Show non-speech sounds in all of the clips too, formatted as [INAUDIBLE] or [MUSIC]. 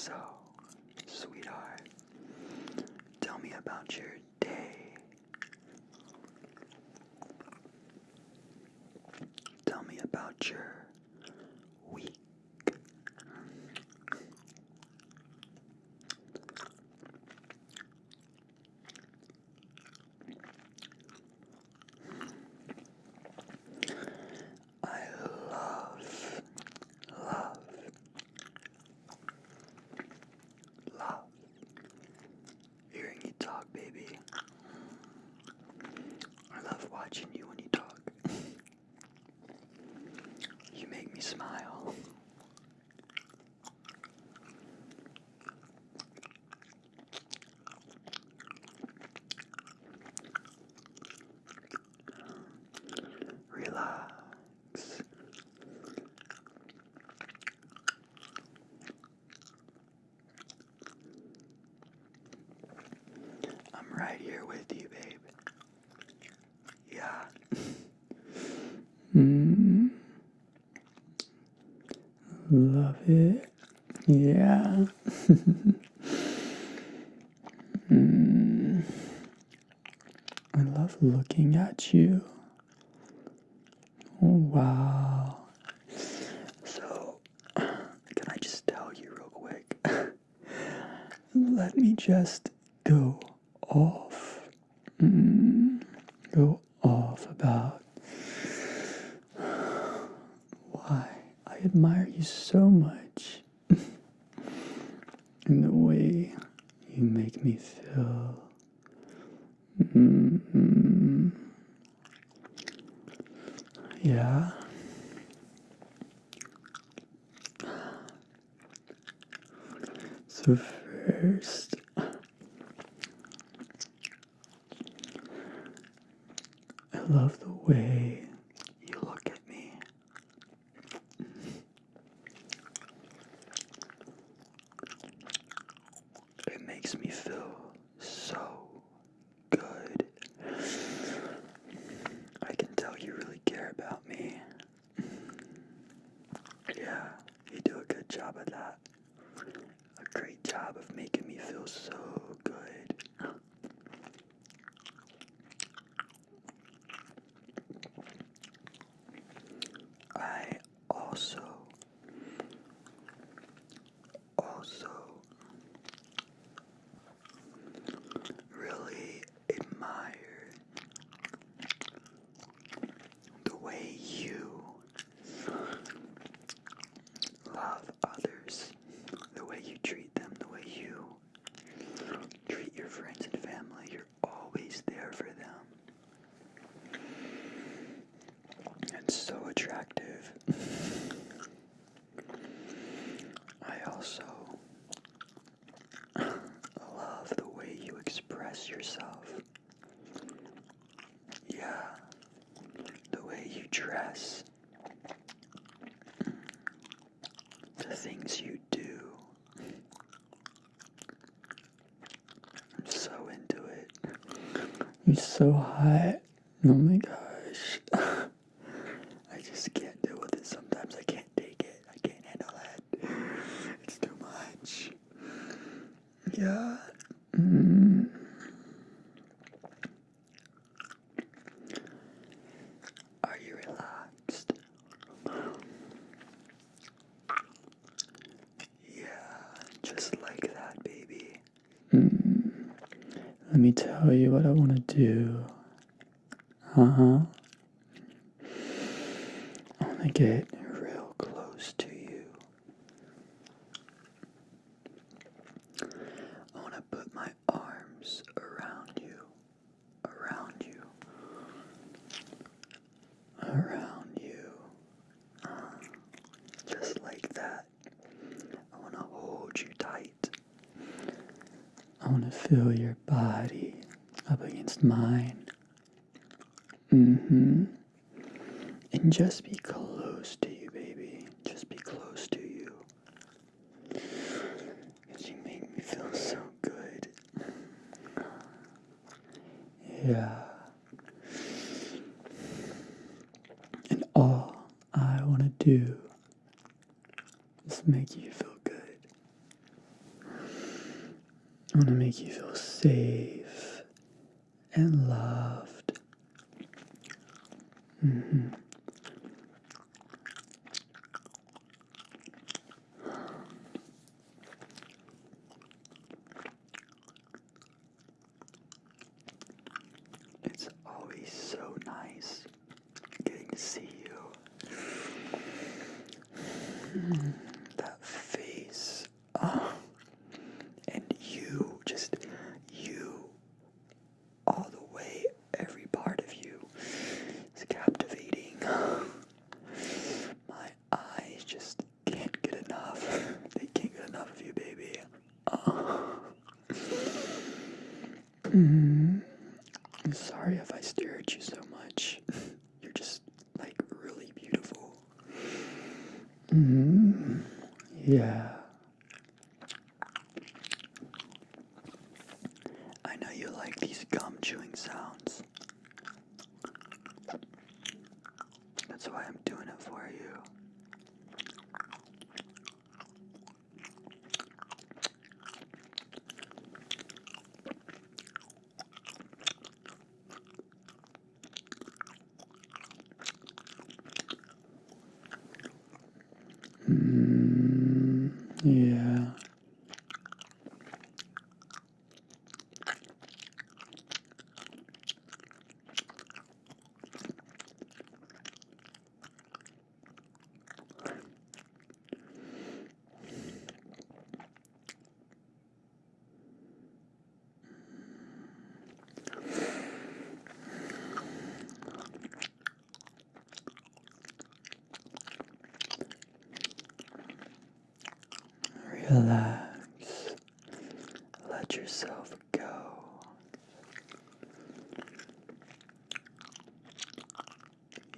So, sweetheart, tell me about your day. Tell me about your week. I love, love, love hearing you talk, baby. I love watching you when you talk. you make me smile. Relax. I'm right here with you, babe. Yeah. Mm. Love it. Yeah. [LAUGHS] mm. I love looking at you. Oh, wow. So, can I just tell you real quick? [LAUGHS] Let me just go off. Mm. Go off about why I admire you so much. [LAUGHS] and the way you make me feel. mm Yeah. So first, I love the way You look at me. It makes me feel so good. I can tell you really care about me. Yeah, you do a good job of that. A great job of making me feel so good. I also also really admire the way you love others, the way you treat them, the way you treat your friends and family. You're always there for them. It's so attractive. I also love the way you express yourself. Yeah, the way you dress, the things you do. I'm so into it. You're so hot. Oh my gosh. I just can't deal with it sometimes. I can't take it. I can't handle it. It's too much. Yeah. Mm. Are you relaxed? Yeah, just like that, baby. Mm. Let me tell you what I want to do. Uh huh. I want to get Real close to you. I want to put my arms around you. Around you. Around you. Uh, just like that. I want to hold you tight. I want to feel your body up against mine. Mm-hmm. And just be close to you, baby. Just be close to you. Because you make me feel so good. Yeah. And all I want to do is make you feel good. I want to make you feel safe and loved. hmm It's always so nice getting to see you. That face. Oh. And you, just you, all the way, every part of you is captivating. My eyes just can't get enough. They can't get enough of you, baby. Oh. Hmm I'm Sorry if I stare at you so much. [LAUGHS] You're just like really beautiful. hmm Yeah. I know you like these gum chewing sounds. That's why I'm doing it for you. Mm, yeah. Relax. Let yourself go.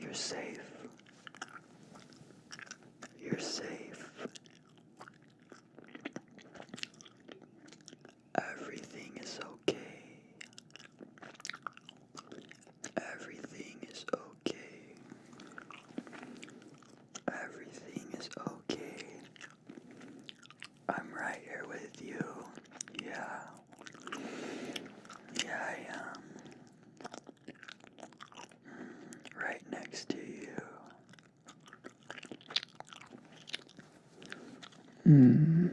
You're safe. You're safe. Everything is okay. Everything is okay. Everything is okay. I'm right here with you. Yeah. Yeah, I am. Right next to you. Mm.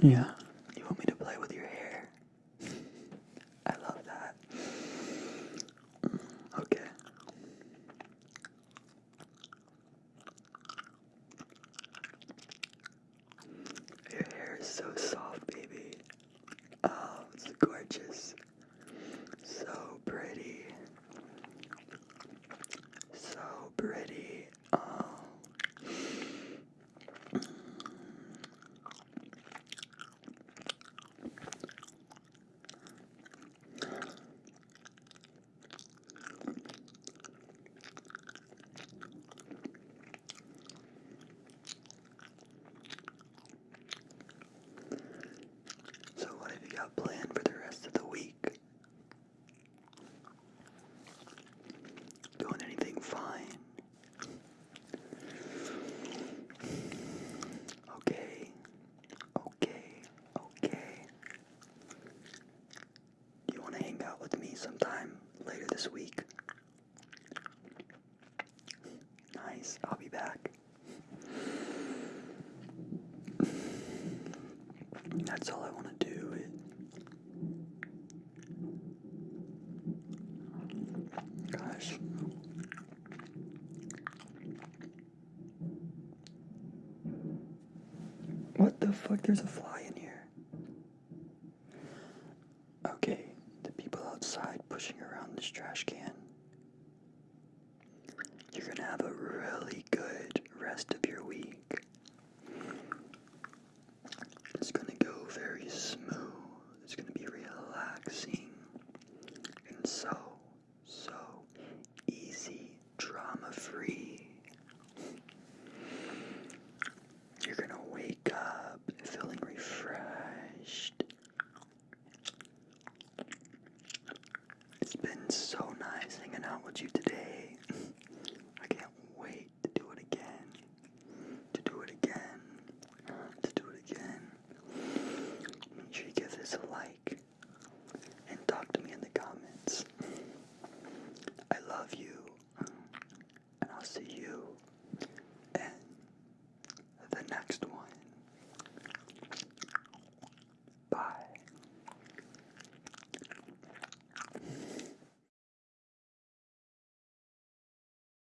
Yeah. You want me to play with your hair? I love that. Okay. Your hair is so soft, baby. Oh, it's gorgeous. So pretty. So pretty. Oh. So, what have you got planned for the rest of the week? Doing anything fine? Okay, okay, okay. Do you want to hang out with me sometime later this week? Nice, I'll be back. That's all I want to do. Gosh. What the fuck? There's a fly in here. Pushing around this trash can. You're gonna have a really good rest of